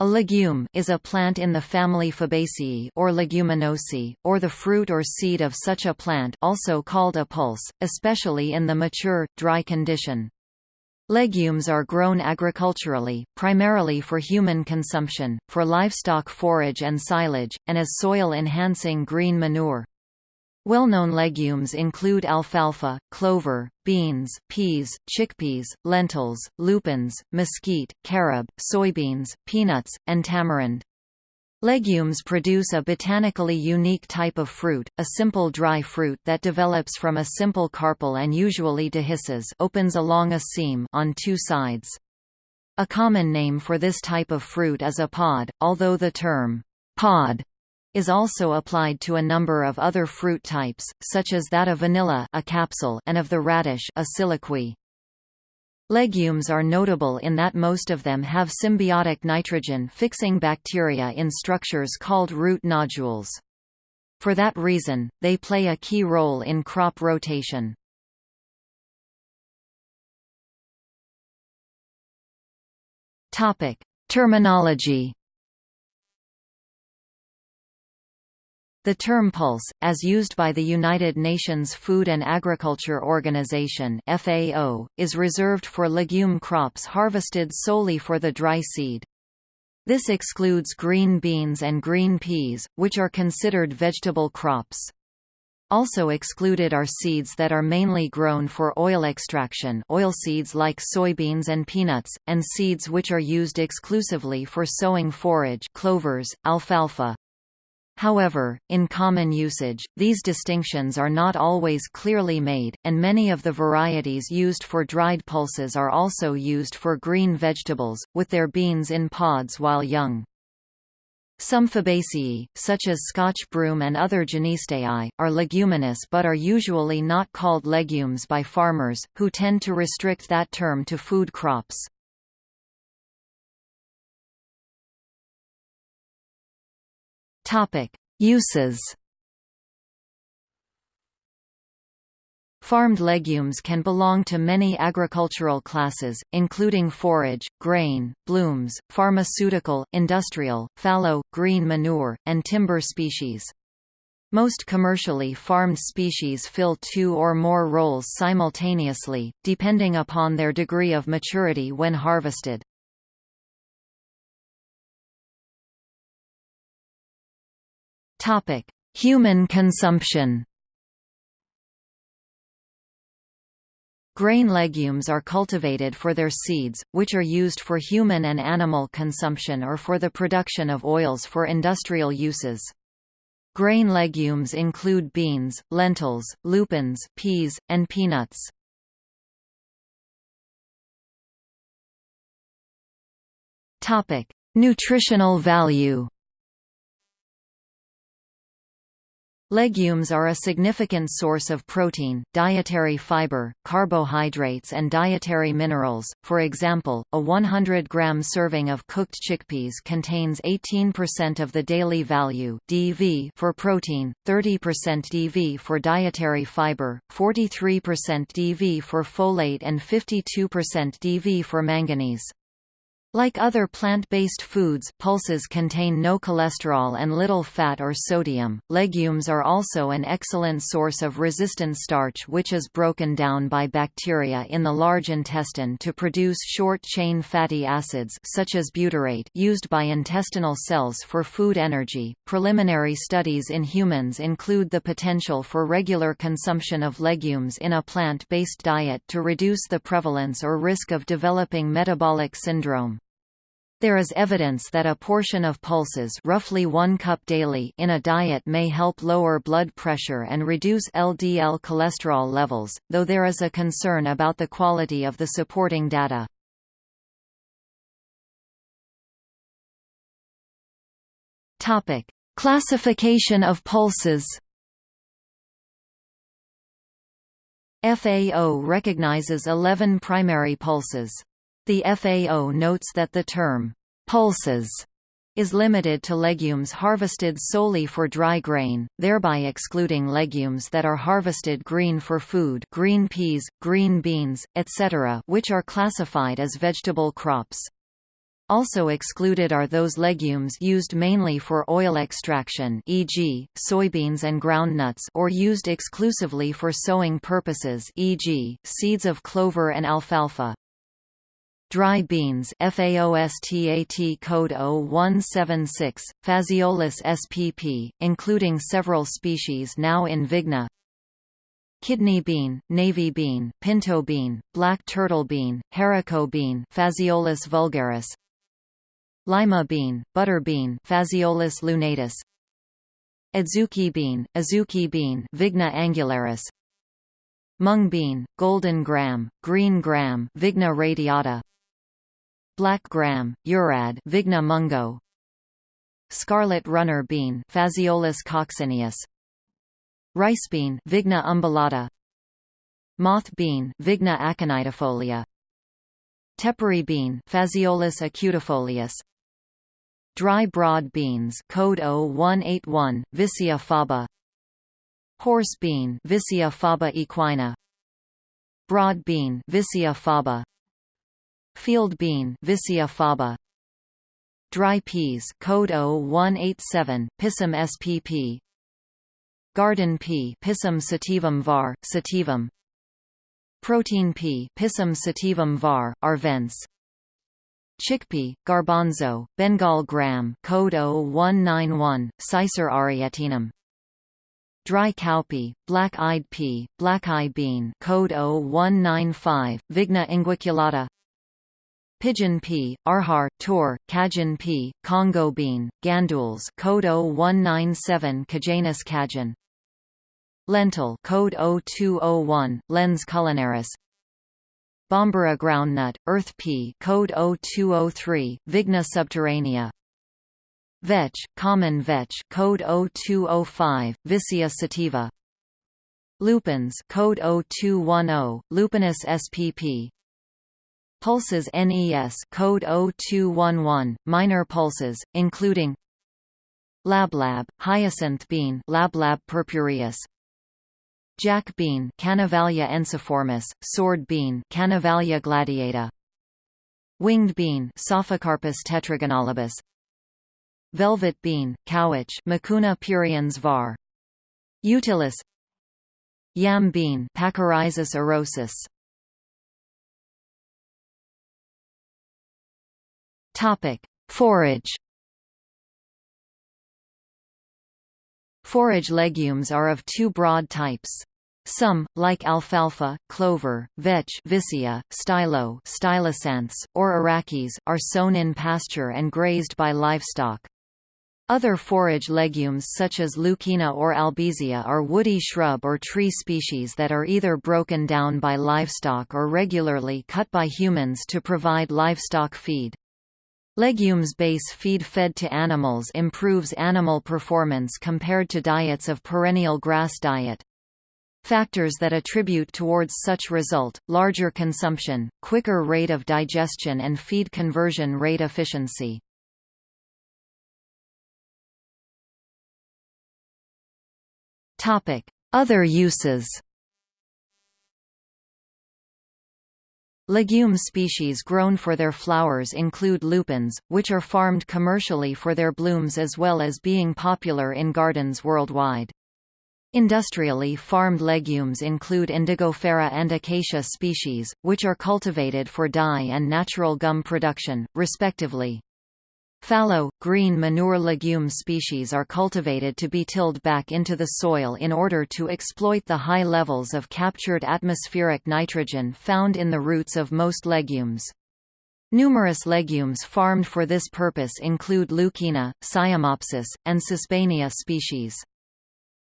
A legume is a plant in the family Fabaceae or Leguminosae, or the fruit or seed of such a plant also called a pulse, especially in the mature, dry condition. Legumes are grown agriculturally, primarily for human consumption, for livestock forage and silage, and as soil-enhancing green manure. Well-known legumes include alfalfa, clover, beans, peas, chickpeas, lentils, lupins, mesquite, carob, soybeans, peanuts, and tamarind. Legumes produce a botanically unique type of fruit, a simple dry fruit that develops from a simple carpel and usually dehisces opens along a seam on two sides. A common name for this type of fruit is a pod, although the term pod is also applied to a number of other fruit types, such as that of vanilla a capsule and of the radish a. Legumes are notable in that most of them have symbiotic nitrogen-fixing bacteria in structures called root nodules. For that reason, they play a key role in crop rotation. Terminology The term pulse, as used by the United Nations Food and Agriculture Organization FAO, is reserved for legume crops harvested solely for the dry seed. This excludes green beans and green peas, which are considered vegetable crops. Also excluded are seeds that are mainly grown for oil extraction oilseeds like soybeans and peanuts, and seeds which are used exclusively for sowing forage clovers, alfalfa, However, in common usage, these distinctions are not always clearly made, and many of the varieties used for dried pulses are also used for green vegetables, with their beans in pods while young. Some Fabaceae, such as Scotch broom and other Genisteae, are leguminous but are usually not called legumes by farmers, who tend to restrict that term to food crops. Topic: Uses. Farmed legumes can belong to many agricultural classes, including forage, grain, blooms, pharmaceutical, industrial, fallow, green manure, and timber species. Most commercially farmed species fill two or more roles simultaneously, depending upon their degree of maturity when harvested. Topic: Human consumption. Grain legumes are cultivated for their seeds, which are used for human and animal consumption or for the production of oils for industrial uses. Grain legumes include beans, lentils, lupins, peas, and peanuts. Nutritional value Legumes are a significant source of protein, dietary fiber, carbohydrates and dietary minerals. For example, a 100-gram serving of cooked chickpeas contains 18% of the daily value (DV) for protein, 30% DV for dietary fiber, 43% DV for folate and 52% DV for manganese. Like other plant-based foods, pulses contain no cholesterol and little fat or sodium. Legumes are also an excellent source of resistant starch which is broken down by bacteria in the large intestine to produce short-chain fatty acids such as butyrate used by intestinal cells for food energy. Preliminary studies in humans include the potential for regular consumption of legumes in a plant-based diet to reduce the prevalence or risk of developing metabolic syndrome. There is evidence that a portion of pulses roughly one cup daily in a diet may help lower blood pressure and reduce LDL cholesterol levels, though there is a concern about the quality of the supporting data. Classification of pulses FAO recognizes 11 primary pulses. The FAO notes that the term, pulses, is limited to legumes harvested solely for dry grain, thereby excluding legumes that are harvested green for food green peas, green beans, etc. which are classified as vegetable crops. Also excluded are those legumes used mainly for oil extraction e.g., soybeans and groundnuts or used exclusively for sowing purposes e.g., seeds of clover and alfalfa. Dry beans FAOSTAT code 0176, Phaseolus spp, including several species now in Vigna. Kidney bean, navy bean, pinto bean, black turtle bean, haricot bean Phaseolus vulgaris. Lima bean, butter bean Phaseolus lunatus. Adzuki bean, azuki bean Vigna angularis. Mung bean, golden gram, green gram Vigna radiata Black gram, urad Vigna mungo Scarlet runner bean Phaseolus coccineus Rice bean Vigna umbellata Moth bean Vigna aconitifolia Tepary bean Phaseolus acutifolius Dry broad beans code 0181 Vicia faba Horse bean Vicia faba equina Broad bean Vicia faba Field bean Vicia faba Dry peas code 0187 Pisum spp Garden pea Pisum sativum var sativum Protein pea Pisum sativum var arvense Chickpea, garbanzo, Bengal gram code 0191, Cicer arietinum. Dry cowpea, black-eyed pea, black-eye bean code 0195, Vigna unguiculata. Pigeon pea, arhar, tur, Cajun pea, Congo bean, gandules code 0197 Cajanus cajan. Lentil code 0201, Lens culinaris. Bambara groundnut, earth pea code 0203, Vigna subterranea. Vetch, common vetch code 0205, Vicia sativa. Lupins code 0210, Lupinus spp. Pulses NES code 0211, minor pulses, including Lablab, hyacinth bean Lablab purpureus, Jack bean Canavalia ensiformis, sword bean Canavalia gladiata, winged bean Psophocarpus tetragonolobus, velvet bean Cowich Mucuna pruriens var, utilis, yam bean Pachyrhizus erosus. Topic: Forage Forage legumes are of two broad types. Some, like alfalfa, clover, vetch vicia, stylo Stylosanthes, or arachis, are sown in pasture and grazed by livestock. Other forage legumes such as leucaena or albizia are woody shrub or tree species that are either broken down by livestock or regularly cut by humans to provide livestock feed. Legumes base feed fed to animals improves animal performance compared to diets of perennial grass diet. Factors that attribute towards such result, larger consumption, quicker rate of digestion and feed conversion rate efficiency. Other uses Legume species grown for their flowers include lupins, which are farmed commercially for their blooms as well as being popular in gardens worldwide. Industrially farmed legumes include Indigofera and Acacia species, which are cultivated for dye and natural gum production, respectively. Fallow, green manure legume species are cultivated to be tilled back into the soil in order to exploit the high levels of captured atmospheric nitrogen found in the roots of most legumes. Numerous legumes farmed for this purpose include Leucaena, Cyamopsis, and Sesbania species.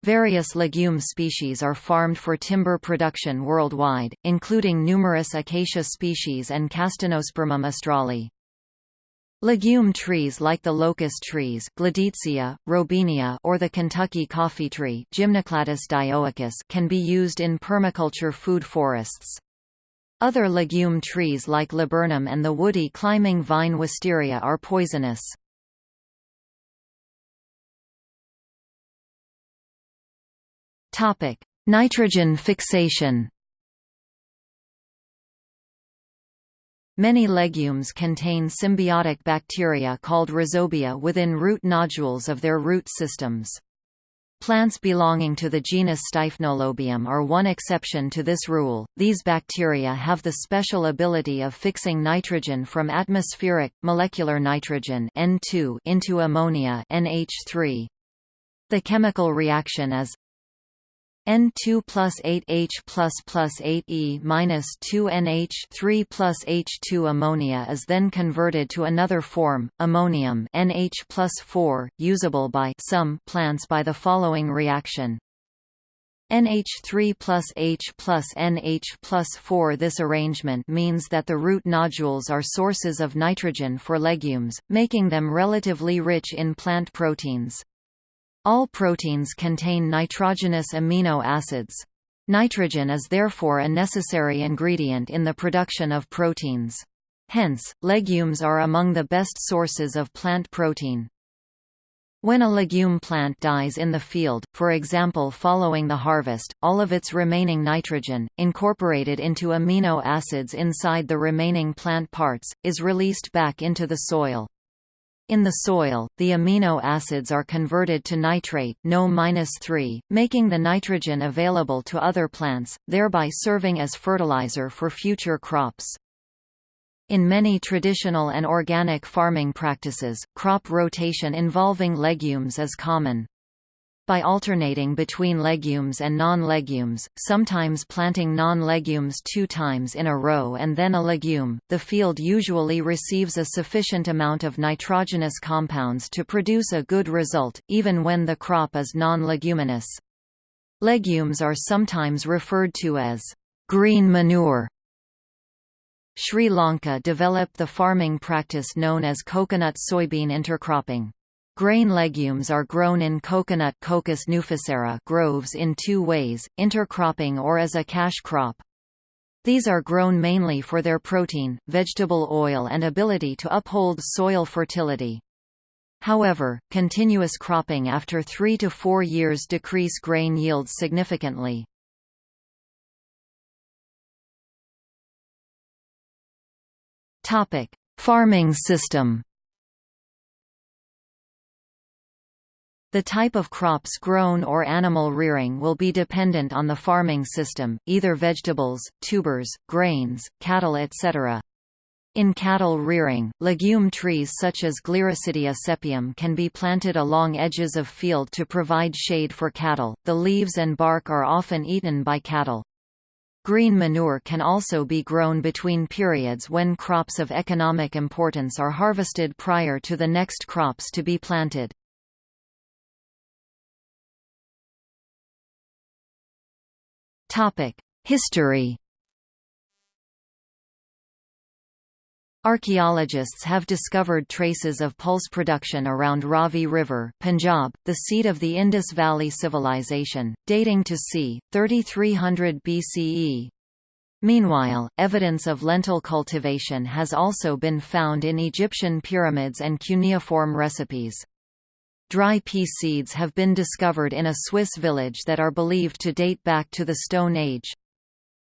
Various legume species are farmed for timber production worldwide, including numerous acacia species and Castanospermum australe. Legume trees like the locust trees Gleditsia, Robinia or the Kentucky coffee tree Gymnocladus dioicus can be used in permaculture food forests. Other legume trees like laburnum and the woody climbing vine wisteria are poisonous. Nitrogen fixation Many legumes contain symbiotic bacteria called rhizobia within root nodules of their root systems. Plants belonging to the genus Styphnolobium are one exception to this rule. These bacteria have the special ability of fixing nitrogen from atmospheric molecular nitrogen N2 into ammonia NH3. The chemical reaction is N2 plus 8H plus plus 8E minus 2NH 3 plus H2 ammonia is then converted to another form, ammonium NH plus 4, usable by some plants by the following reaction. NH3 plus H plus NH plus 4 This arrangement means that the root nodules are sources of nitrogen for legumes, making them relatively rich in plant proteins. All proteins contain nitrogenous amino acids. Nitrogen is therefore a necessary ingredient in the production of proteins. Hence, legumes are among the best sources of plant protein. When a legume plant dies in the field, for example following the harvest, all of its remaining nitrogen, incorporated into amino acids inside the remaining plant parts, is released back into the soil. In the soil, the amino acids are converted to nitrate no making the nitrogen available to other plants, thereby serving as fertilizer for future crops. In many traditional and organic farming practices, crop rotation involving legumes is common by alternating between legumes and non-legumes, sometimes planting non-legumes two times in a row and then a legume, the field usually receives a sufficient amount of nitrogenous compounds to produce a good result, even when the crop is non-leguminous. Legumes are sometimes referred to as green manure. Sri Lanka developed the farming practice known as coconut-soybean intercropping. Grain legumes are grown in coconut Cocos nucifera groves in two ways, intercropping or as a cash crop. These are grown mainly for their protein, vegetable oil and ability to uphold soil fertility. However, continuous cropping after three to four years decrease grain yields significantly. Farming system The type of crops grown or animal rearing will be dependent on the farming system, either vegetables, tubers, grains, cattle etc. In cattle rearing, legume trees such as Gliricidia sepium can be planted along edges of field to provide shade for cattle. The leaves and bark are often eaten by cattle. Green manure can also be grown between periods when crops of economic importance are harvested prior to the next crops to be planted. History Archaeologists have discovered traces of pulse production around Ravi River, Punjab, the seat of the Indus Valley Civilization, dating to c. 3300 BCE. Meanwhile, evidence of lentil cultivation has also been found in Egyptian pyramids and cuneiform recipes. Dry pea seeds have been discovered in a Swiss village that are believed to date back to the Stone Age.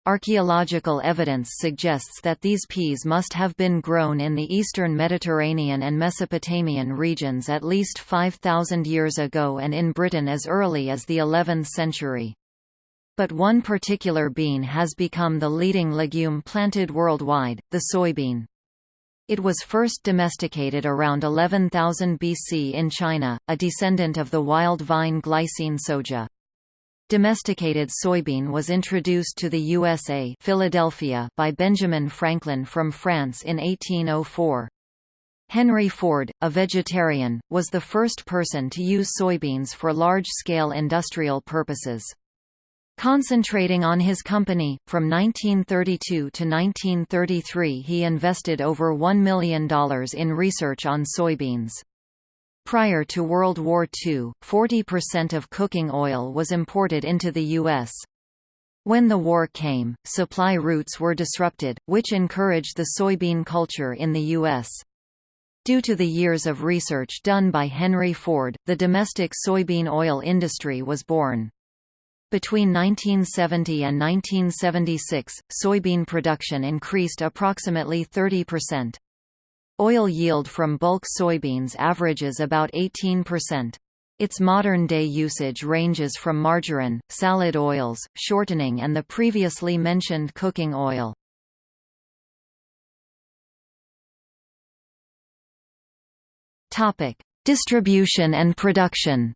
Archaeological evidence suggests that these peas must have been grown in the eastern Mediterranean and Mesopotamian regions at least 5,000 years ago and in Britain as early as the 11th century. But one particular bean has become the leading legume planted worldwide, the soybean. It was first domesticated around 11,000 BC in China, a descendant of the wild vine Glycine soja. Domesticated soybean was introduced to the USA Philadelphia by Benjamin Franklin from France in 1804. Henry Ford, a vegetarian, was the first person to use soybeans for large-scale industrial purposes. Concentrating on his company, from 1932 to 1933 he invested over $1 million in research on soybeans. Prior to World War II, 40% of cooking oil was imported into the U.S. When the war came, supply routes were disrupted, which encouraged the soybean culture in the U.S. Due to the years of research done by Henry Ford, the domestic soybean oil industry was born. Between 1970 and 1976, soybean production increased approximately 30%. Oil yield from bulk soybeans averages about 18%. Its modern-day usage ranges from margarine, salad oils, shortening and the previously mentioned cooking oil. Distribution and production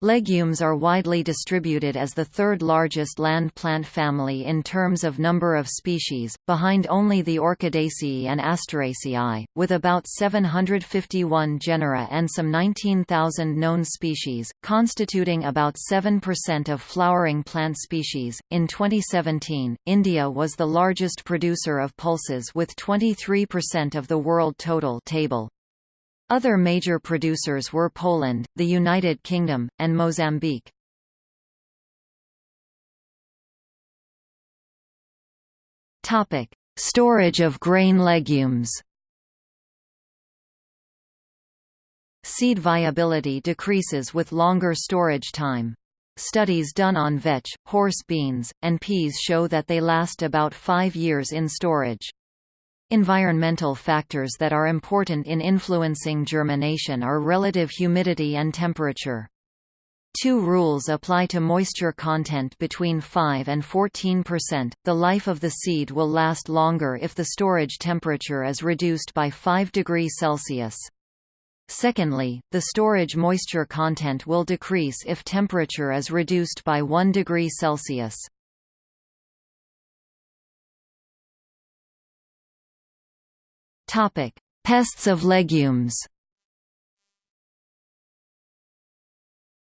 Legumes are widely distributed as the third largest land plant family in terms of number of species, behind only the Orchidaceae and Asteraceae, with about 751 genera and some 19,000 known species, constituting about 7% of flowering plant species. In 2017, India was the largest producer of pulses with 23% of the world total table. Other major producers were Poland, the United Kingdom, and Mozambique. Topic: Storage of grain legumes. Seed viability decreases with longer storage time. Studies done on vetch, horse beans, and peas show that they last about five years in storage. Environmental factors that are important in influencing germination are relative humidity and temperature. Two rules apply to moisture content between 5 and 14%. The life of the seed will last longer if the storage temperature is reduced by 5 degrees Celsius. Secondly, the storage moisture content will decrease if temperature is reduced by 1 degree Celsius. Topic: Pests of legumes.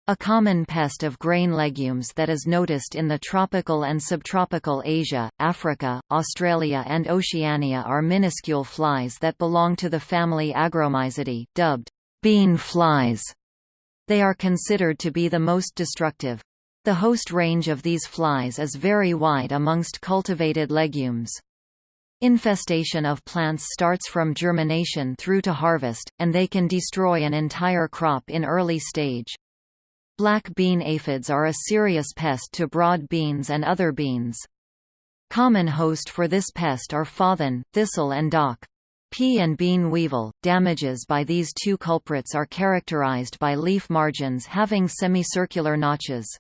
A common pest of grain legumes that is noticed in the tropical and subtropical Asia, Africa, Australia and Oceania are minuscule flies that belong to the family Agromyzidae, dubbed bean flies. They are considered to be the most destructive. The host range of these flies is very wide amongst cultivated legumes. Infestation of plants starts from germination through to harvest, and they can destroy an entire crop in early stage. Black bean aphids are a serious pest to broad beans and other beans. Common host for this pest are fathen, thistle and dock. Pea and bean weevil. Damages by these two culprits are characterized by leaf margins having semicircular notches.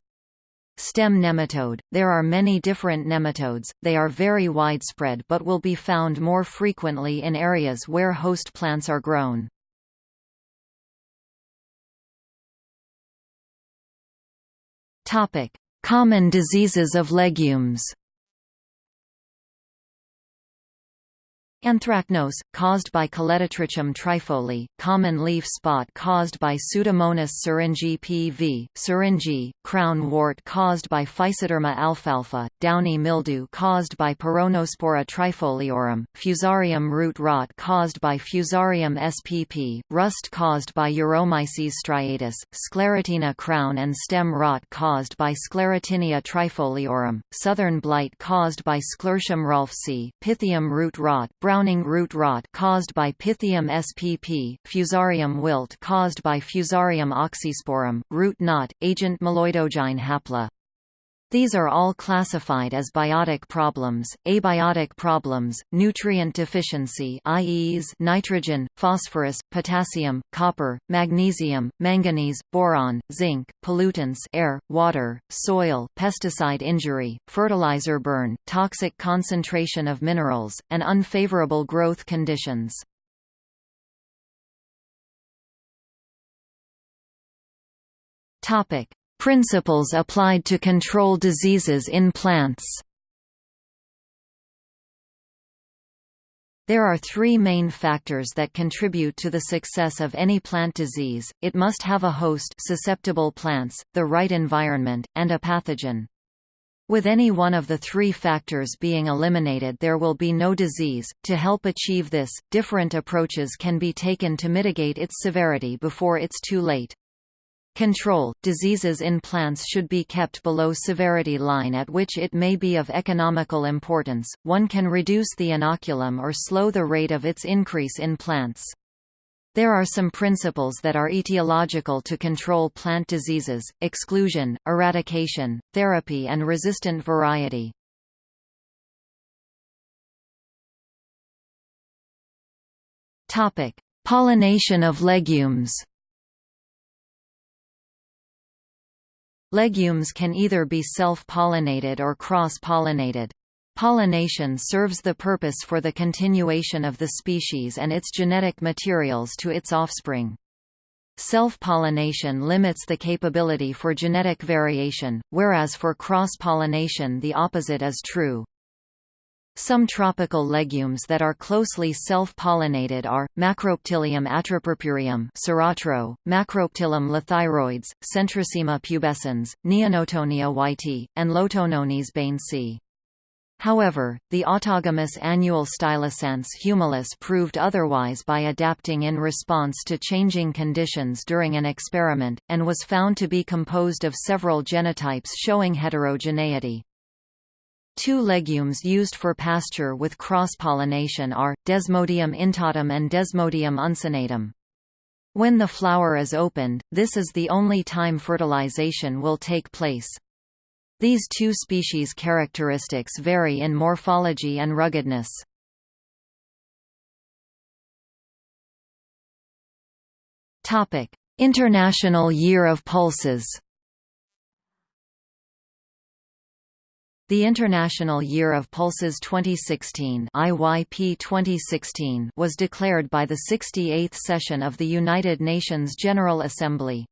Stem nematode – There are many different nematodes, they are very widespread but will be found more frequently in areas where host plants are grown. Common diseases of legumes Anthracnose, caused by Colletotrichum trifolii, common leaf spot caused by Pseudomonas syringae pv, syringae, crown wart caused by Physoderma alfalfae, downy mildew caused by Peronospora trifoliorum, fusarium root rot caused by Fusarium spp, rust caused by Uromyces striatus, sclerotinia crown and stem rot caused by Sclerotinia trifoliorum, southern blight caused by Sclerotium rolfsii, pythium root rot, browning root rot caused by Pythium spp, fusarium wilt caused by Fusarium oxysporum, root knot, agent meloidogyne hapla. These are all classified as biotic problems, abiotic problems, nutrient deficiency i.e. nitrogen, phosphorus, potassium, copper, magnesium, manganese, boron, zinc, pollutants air, water, soil, pesticide injury, fertilizer burn, toxic concentration of minerals, and unfavorable growth conditions. Topic: Principles applied to control diseases in plants There are three main factors that contribute to the success of any plant disease, it must have a host susceptible plants, the right environment, and a pathogen. With any one of the three factors being eliminated there will be no disease. To help achieve this, different approaches can be taken to mitigate its severity before it's too late. Control – Diseases in plants should be kept below severity line at which it may be of economical importance, one can reduce the inoculum or slow the rate of its increase in plants. There are some principles that are etiological to control plant diseases, exclusion, eradication, therapy and resistant variety. Pollination of legumes Legumes can either be self-pollinated or cross-pollinated. Pollination serves the purpose for the continuation of the species and its genetic materials to its offspring. Self-pollination limits the capability for genetic variation, whereas for cross-pollination the opposite is true. Some tropical legumes that are closely self-pollinated are, Macroptilium atropurpureum Siratro, Macroptilium lathyroides, Centrosema pubescens, Neonotonia whitei, and Lotononis bainesii. However, the autogamous annual Stylosanthes humilis proved otherwise by adapting in response to changing conditions during an experiment, and was found to be composed of several genotypes showing heterogeneity. Two legumes used for pasture with cross-pollination are, Desmodium intortum and Desmodium uncinatum. When the flower is opened, this is the only time fertilization will take place. These two species' characteristics vary in morphology and ruggedness. International Year of Pulses The International Year of Pulses 2016 IYP 2016 was declared by the 68th session of the United Nations General Assembly.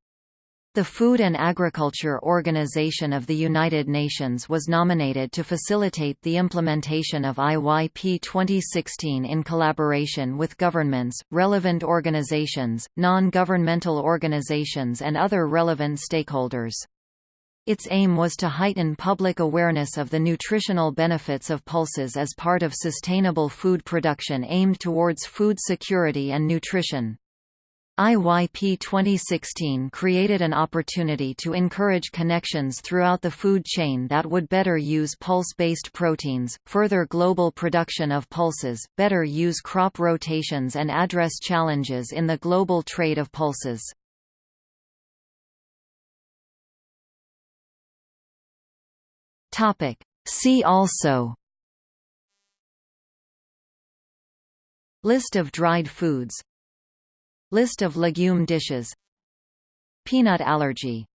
The Food and Agriculture Organization of the United Nations was nominated to facilitate the implementation of IYP 2016 in collaboration with governments, relevant organizations, non-governmental organizations and other relevant stakeholders. Its aim was to heighten public awareness of the nutritional benefits of pulses as part of sustainable food production aimed towards food security and nutrition. IYP 2016 created an opportunity to encourage connections throughout the food chain that would better use pulse-based proteins, further global production of pulses, better use crop rotations and address challenges in the global trade of pulses. See also List of dried foods List of legume dishes Peanut allergy